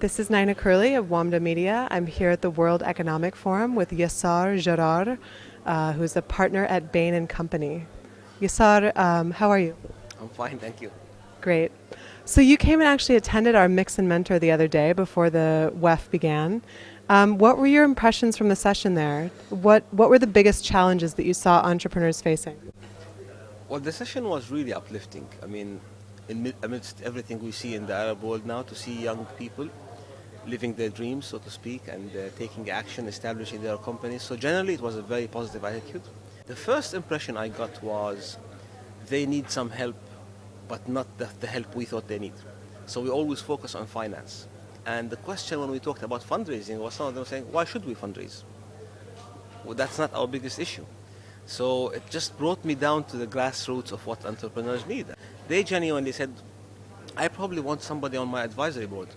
This is Nina Curley of WAMDA Media. I'm here at the World Economic Forum with Yassar Gerard, uh, who's a partner at Bain and Company. Yassar, um, how are you? I'm fine, thank you. Great. So you came and actually attended our Mix and Mentor the other day before the WEF began. Um, what were your impressions from the session there? What What were the biggest challenges that you saw entrepreneurs facing? Well, the session was really uplifting. I mean, amidst everything we see in the Arab world now, to see young people living their dreams, so to speak, and uh, taking action, establishing their companies. So generally, it was a very positive attitude. The first impression I got was they need some help, but not the, the help we thought they need. So we always focus on finance. And the question when we talked about fundraising was some of them saying, why should we fundraise? Well, that's not our biggest issue. So it just brought me down to the grassroots of what entrepreneurs need. They genuinely said, I probably want somebody on my advisory board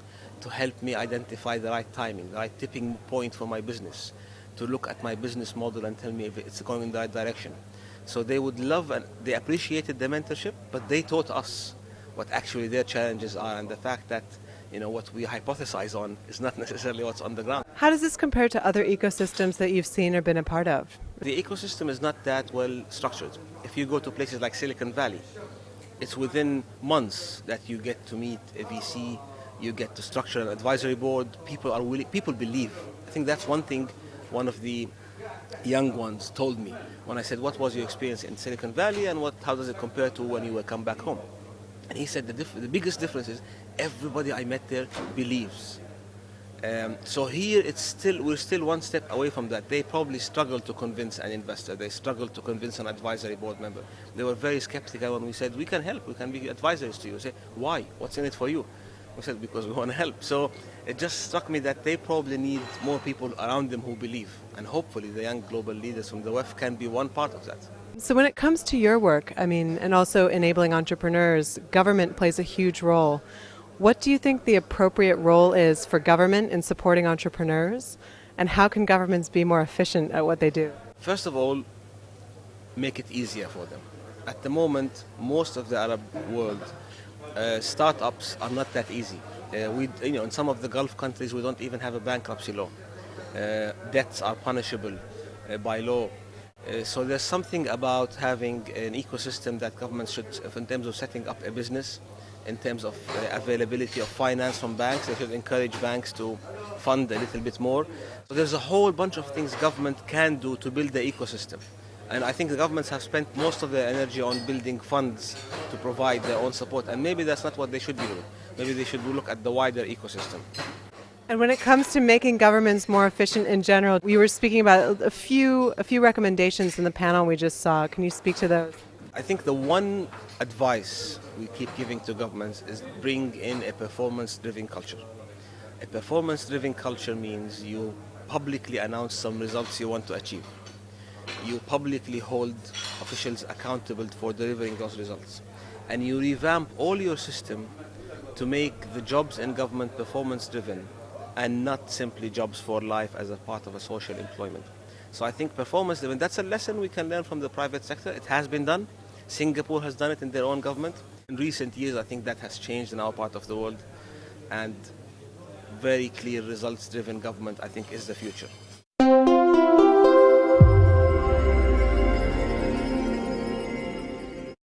to help me identify the right timing, the right tipping point for my business, to look at my business model and tell me if it's going in the right direction. So they would love and they appreciated the mentorship, but they taught us what actually their challenges are and the fact that you know what we hypothesize on is not necessarily what's on the ground. How does this compare to other ecosystems that you've seen or been a part of? The ecosystem is not that well structured. If you go to places like Silicon Valley, it's within months that you get to meet a VC, you get the structure an advisory board. People are willing, people believe. I think that's one thing one of the young ones told me when I said, what was your experience in Silicon Valley and what, how does it compare to when you will come back home? And he said the, the biggest difference is everybody I met there believes. Um, so here it's still we're still one step away from that. They probably struggle to convince an investor. They struggle to convince an advisory board member. They were very skeptical when we said we can help. We can be advisors to you. Say why? What's in it for you? We said because we want to help. So it just struck me that they probably need more people around them who believe, and hopefully the young global leaders from the WEF can be one part of that. So when it comes to your work, I mean, and also enabling entrepreneurs, government plays a huge role. What do you think the appropriate role is for government in supporting entrepreneurs? And how can governments be more efficient at what they do? First of all, make it easier for them. At the moment, most of the Arab world, uh, startups are not that easy. Uh, we, you know, in some of the Gulf countries, we don't even have a bankruptcy law. Uh, debts are punishable uh, by law. Uh, so there's something about having an ecosystem that governments should, in terms of setting up a business, in terms of availability of finance from banks. They should encourage banks to fund a little bit more. So there's a whole bunch of things government can do to build the ecosystem. And I think the governments have spent most of their energy on building funds to provide their own support. And maybe that's not what they should be doing. Maybe they should look at the wider ecosystem. And when it comes to making governments more efficient in general, we were speaking about a few a few recommendations in the panel we just saw. Can you speak to those? I think the one advice we keep giving to governments is bring in a performance-driven culture. A performance-driven culture means you publicly announce some results you want to achieve. You publicly hold officials accountable for delivering those results. And you revamp all your system to make the jobs in government performance-driven and not simply jobs for life as a part of a social employment. So I think performance-driven, that's a lesson we can learn from the private sector. It has been done. Singapore has done it in their own government. In recent years, I think that has changed in our part of the world. And very clear results-driven government, I think, is the future.